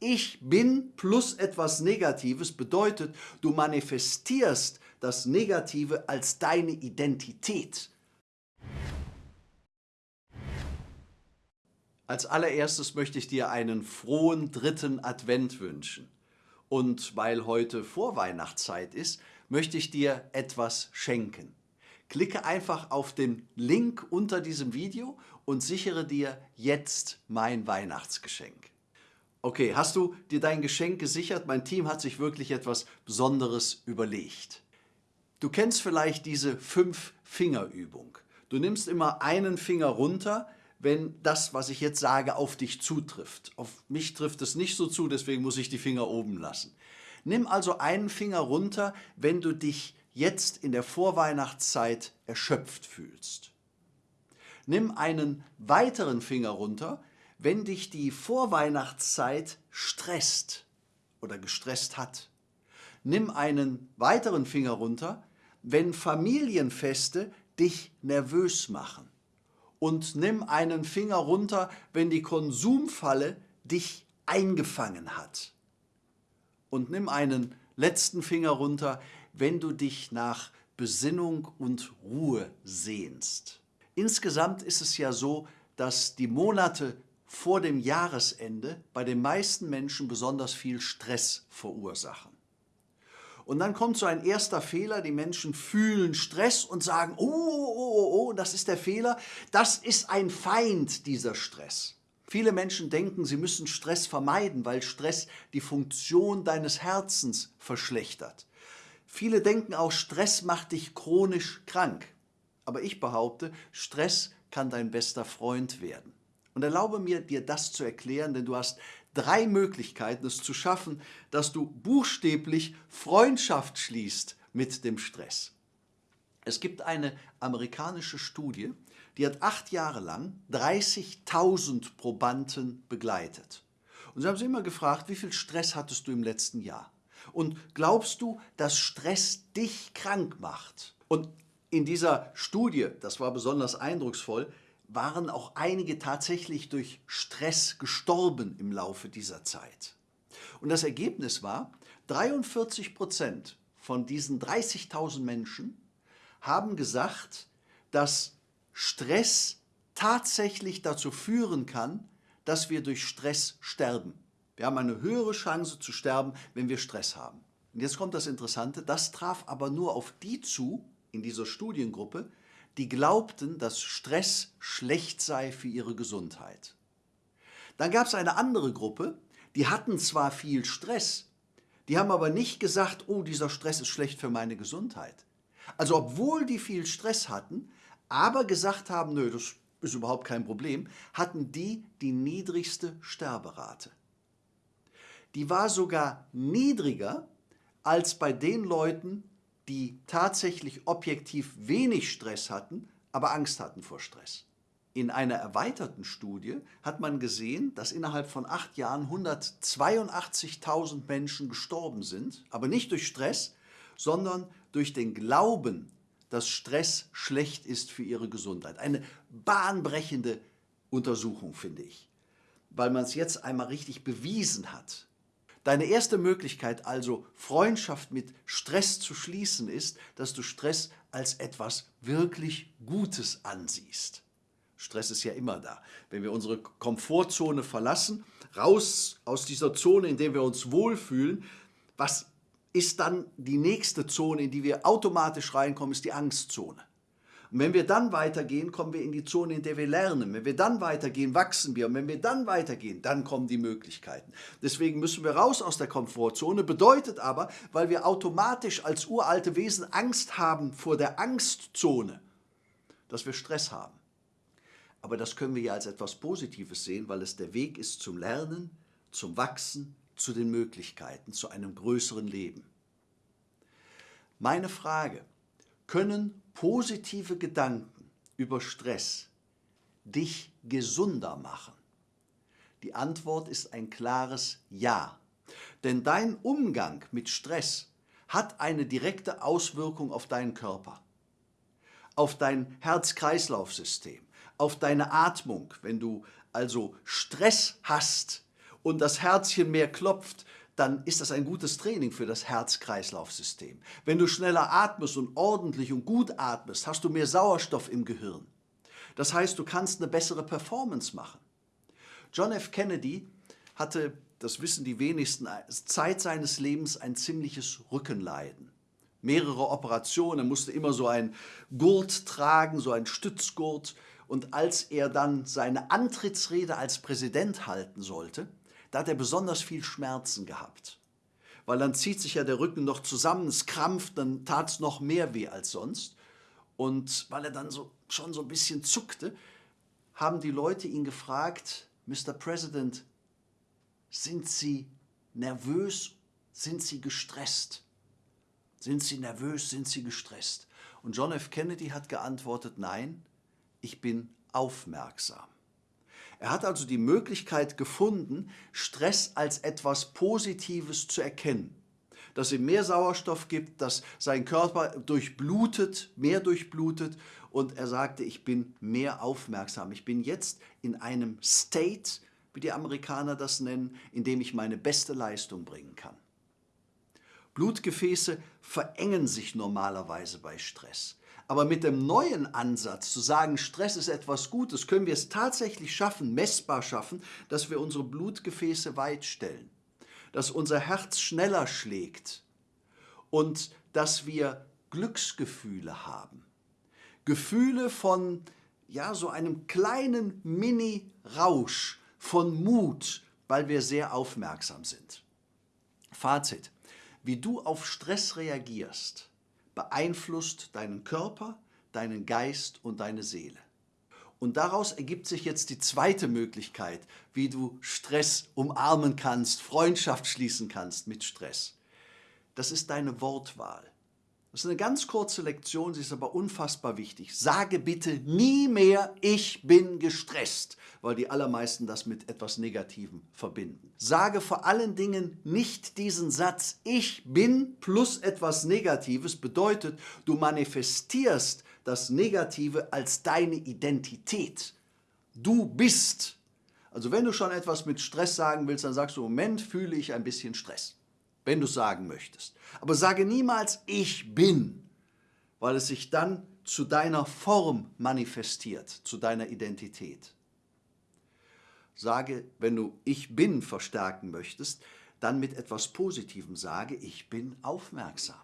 Ich bin plus etwas Negatives bedeutet, du manifestierst das Negative als deine Identität. Als allererstes möchte ich dir einen frohen dritten Advent wünschen. Und weil heute Vorweihnachtszeit ist, möchte ich dir etwas schenken. Klicke einfach auf den Link unter diesem Video und sichere dir jetzt mein Weihnachtsgeschenk. Okay, hast du dir dein Geschenk gesichert? Mein Team hat sich wirklich etwas Besonderes überlegt. Du kennst vielleicht diese Fünf-Finger-Übung. Du nimmst immer einen Finger runter, wenn das, was ich jetzt sage, auf dich zutrifft. Auf mich trifft es nicht so zu, deswegen muss ich die Finger oben lassen. Nimm also einen Finger runter, wenn du dich jetzt in der Vorweihnachtszeit erschöpft fühlst. Nimm einen weiteren Finger runter, wenn dich die Vorweihnachtszeit stresst oder gestresst hat. Nimm einen weiteren Finger runter, wenn Familienfeste dich nervös machen und nimm einen Finger runter, wenn die Konsumfalle dich eingefangen hat. Und nimm einen letzten Finger runter, wenn du dich nach Besinnung und Ruhe sehnst. Insgesamt ist es ja so, dass die Monate vor dem Jahresende bei den meisten Menschen besonders viel Stress verursachen. Und dann kommt so ein erster Fehler, die Menschen fühlen Stress und sagen, oh, oh, oh, oh, das ist der Fehler, das ist ein Feind, dieser Stress. Viele Menschen denken, sie müssen Stress vermeiden, weil Stress die Funktion deines Herzens verschlechtert. Viele denken auch, Stress macht dich chronisch krank. Aber ich behaupte, Stress kann dein bester Freund werden. Und erlaube mir, dir das zu erklären, denn du hast drei Möglichkeiten, es zu schaffen, dass du buchstäblich Freundschaft schließt mit dem Stress. Es gibt eine amerikanische Studie, die hat acht Jahre lang 30.000 Probanden begleitet. Und sie haben sie immer gefragt, wie viel Stress hattest du im letzten Jahr? Und glaubst du, dass Stress dich krank macht? Und in dieser Studie, das war besonders eindrucksvoll, waren auch einige tatsächlich durch Stress gestorben im Laufe dieser Zeit. Und das Ergebnis war, 43 Prozent von diesen 30.000 Menschen haben gesagt, dass Stress tatsächlich dazu führen kann, dass wir durch Stress sterben. Wir haben eine höhere Chance zu sterben, wenn wir Stress haben. Und jetzt kommt das Interessante, das traf aber nur auf die zu, in dieser Studiengruppe, die glaubten, dass Stress schlecht sei für ihre Gesundheit. Dann gab es eine andere Gruppe, die hatten zwar viel Stress, die haben aber nicht gesagt, oh, dieser Stress ist schlecht für meine Gesundheit. Also obwohl die viel Stress hatten, aber gesagt haben, nö, das ist überhaupt kein Problem, hatten die die niedrigste Sterberate. Die war sogar niedriger als bei den Leuten, die tatsächlich objektiv wenig Stress hatten, aber Angst hatten vor Stress. In einer erweiterten Studie hat man gesehen, dass innerhalb von acht Jahren 182.000 Menschen gestorben sind, aber nicht durch Stress, sondern durch den Glauben, dass Stress schlecht ist für ihre Gesundheit. Eine bahnbrechende Untersuchung, finde ich, weil man es jetzt einmal richtig bewiesen hat, Deine erste Möglichkeit also, Freundschaft mit Stress zu schließen, ist, dass du Stress als etwas wirklich Gutes ansiehst. Stress ist ja immer da. Wenn wir unsere Komfortzone verlassen, raus aus dieser Zone, in der wir uns wohlfühlen, was ist dann die nächste Zone, in die wir automatisch reinkommen, ist die Angstzone. Und wenn wir dann weitergehen, kommen wir in die Zone, in der wir lernen. Wenn wir dann weitergehen, wachsen wir. Und wenn wir dann weitergehen, dann kommen die Möglichkeiten. Deswegen müssen wir raus aus der Komfortzone. Bedeutet aber, weil wir automatisch als uralte Wesen Angst haben vor der Angstzone, dass wir Stress haben. Aber das können wir ja als etwas Positives sehen, weil es der Weg ist zum Lernen, zum Wachsen, zu den Möglichkeiten, zu einem größeren Leben. Meine Frage, können positive Gedanken über Stress dich gesunder machen? Die Antwort ist ein klares Ja. Denn dein Umgang mit Stress hat eine direkte Auswirkung auf deinen Körper, auf dein Herz-Kreislauf-System, auf deine Atmung. Wenn du also Stress hast und das Herzchen mehr klopft, dann ist das ein gutes Training für das Herz-Kreislauf-System. Wenn du schneller atmest und ordentlich und gut atmest, hast du mehr Sauerstoff im Gehirn. Das heißt, du kannst eine bessere Performance machen. John F. Kennedy hatte, das wissen die wenigsten, Zeit seines Lebens ein ziemliches Rückenleiden. Mehrere Operationen, er musste immer so ein Gurt tragen, so ein Stützgurt. Und als er dann seine Antrittsrede als Präsident halten sollte, da hat er besonders viel Schmerzen gehabt. Weil dann zieht sich ja der Rücken noch zusammen, es krampft, dann tat es noch mehr weh als sonst. Und weil er dann so, schon so ein bisschen zuckte, haben die Leute ihn gefragt, Mr. President, sind Sie nervös? Sind Sie gestresst? Sind Sie nervös? Sind Sie gestresst? Und John F. Kennedy hat geantwortet, nein, ich bin aufmerksam. Er hat also die Möglichkeit gefunden, Stress als etwas Positives zu erkennen. Dass ihm mehr Sauerstoff gibt, dass sein Körper durchblutet, mehr durchblutet und er sagte, ich bin mehr aufmerksam. Ich bin jetzt in einem State, wie die Amerikaner das nennen, in dem ich meine beste Leistung bringen kann. Blutgefäße verengen sich normalerweise bei Stress. Aber mit dem neuen Ansatz zu sagen, Stress ist etwas Gutes, können wir es tatsächlich schaffen, messbar schaffen, dass wir unsere Blutgefäße weit stellen, dass unser Herz schneller schlägt und dass wir Glücksgefühle haben. Gefühle von ja, so einem kleinen Mini-Rausch von Mut, weil wir sehr aufmerksam sind. Fazit. Wie du auf Stress reagierst, beeinflusst deinen Körper, deinen Geist und deine Seele. Und daraus ergibt sich jetzt die zweite Möglichkeit, wie du Stress umarmen kannst, Freundschaft schließen kannst mit Stress. Das ist deine Wortwahl. Das ist eine ganz kurze Lektion, sie ist aber unfassbar wichtig. Sage bitte nie mehr, ich bin gestresst, weil die allermeisten das mit etwas Negativem verbinden. Sage vor allen Dingen nicht diesen Satz, ich bin plus etwas Negatives, bedeutet, du manifestierst das Negative als deine Identität. Du bist. Also wenn du schon etwas mit Stress sagen willst, dann sagst du, Moment fühle ich ein bisschen Stress wenn du sagen möchtest. Aber sage niemals, ich bin, weil es sich dann zu deiner Form manifestiert, zu deiner Identität. Sage, wenn du ich bin verstärken möchtest, dann mit etwas Positivem sage, ich bin aufmerksam.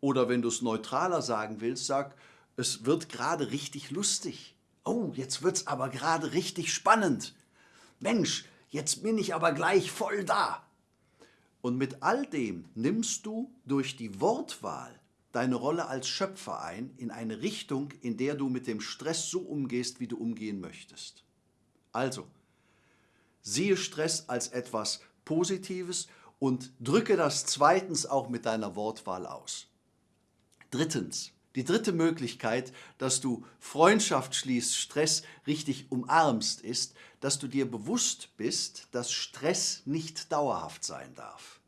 Oder wenn du es neutraler sagen willst, sag, es wird gerade richtig lustig. Oh, jetzt wird es aber gerade richtig spannend. Mensch, jetzt bin ich aber gleich voll da. Und mit all dem nimmst du durch die Wortwahl deine Rolle als Schöpfer ein in eine Richtung, in der du mit dem Stress so umgehst, wie du umgehen möchtest. Also, siehe Stress als etwas Positives und drücke das zweitens auch mit deiner Wortwahl aus. Drittens, die dritte Möglichkeit, dass du Freundschaft schließt, Stress richtig umarmst, ist, dass du dir bewusst bist, dass Stress nicht dauerhaft sein darf.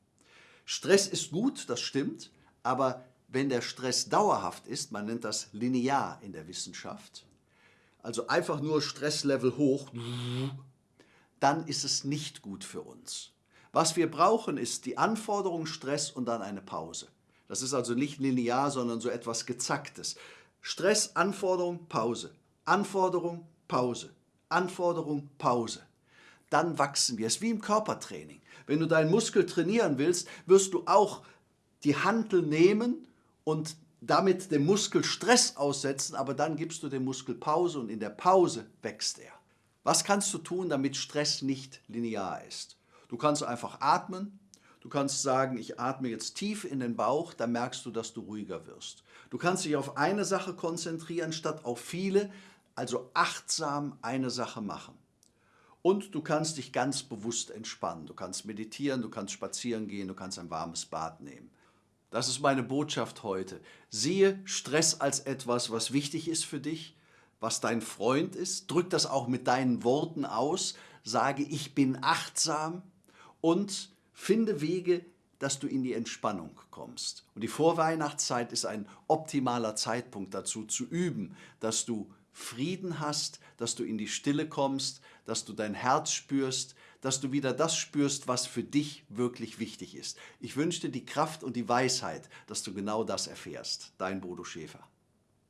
Stress ist gut, das stimmt, aber wenn der Stress dauerhaft ist, man nennt das linear in der Wissenschaft, also einfach nur Stresslevel hoch, dann ist es nicht gut für uns. Was wir brauchen, ist die Anforderung, Stress und dann eine Pause. Das ist also nicht linear, sondern so etwas Gezacktes. Stress, Anforderung, Pause. Anforderung, Pause. Anforderung, Pause. Dann wachsen wir. Es ist wie im Körpertraining. Wenn du deinen Muskel trainieren willst, wirst du auch die Hantel nehmen und damit dem Muskel Stress aussetzen, aber dann gibst du dem Muskel Pause und in der Pause wächst er. Was kannst du tun, damit Stress nicht linear ist? Du kannst einfach atmen, Du kannst sagen, ich atme jetzt tief in den Bauch, dann merkst du, dass du ruhiger wirst. Du kannst dich auf eine Sache konzentrieren, statt auf viele, also achtsam eine Sache machen. Und du kannst dich ganz bewusst entspannen. Du kannst meditieren, du kannst spazieren gehen, du kannst ein warmes Bad nehmen. Das ist meine Botschaft heute. Siehe Stress als etwas, was wichtig ist für dich, was dein Freund ist. Drück das auch mit deinen Worten aus. Sage, ich bin achtsam und Finde Wege, dass du in die Entspannung kommst. Und die Vorweihnachtszeit ist ein optimaler Zeitpunkt dazu, zu üben, dass du Frieden hast, dass du in die Stille kommst, dass du dein Herz spürst, dass du wieder das spürst, was für dich wirklich wichtig ist. Ich wünsche dir die Kraft und die Weisheit, dass du genau das erfährst. Dein Bodo Schäfer.